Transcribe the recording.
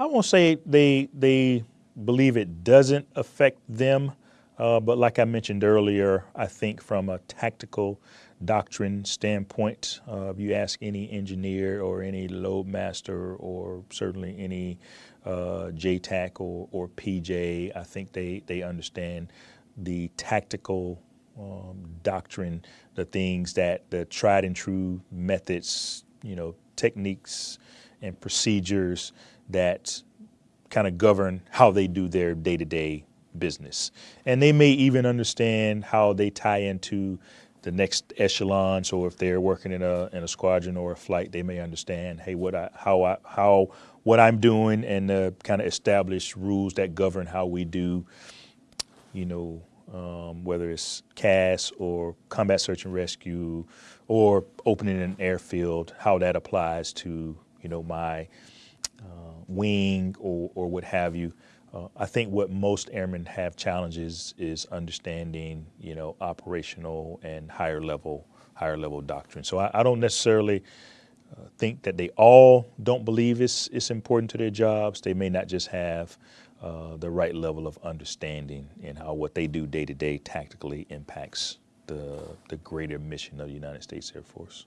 I won't say they they believe it doesn't affect them, uh, but like I mentioned earlier, I think from a tactical doctrine standpoint, uh, if you ask any engineer or any loadmaster or certainly any uh, JTAC or, or PJ, I think they, they understand the tactical um, doctrine, the things that the tried and true methods, you know, techniques and procedures that kind of govern how they do their day-to-day business. And they may even understand how they tie into the next echelon. So if they're working in a in a squadron or a flight, they may understand, hey, what I how I how what I'm doing and the kind of establish rules that govern how we do, you know, um, whether it's CAS or combat search and rescue or opening an airfield, how that applies to, you know, my uh, wing or, or what have you. Uh, I think what most airmen have challenges is understanding, you know, operational and higher level, higher level doctrine. So I, I don't necessarily uh, think that they all don't believe it's, it's important to their jobs. They may not just have uh, the right level of understanding in how what they do day to day tactically impacts the, the greater mission of the United States Air Force.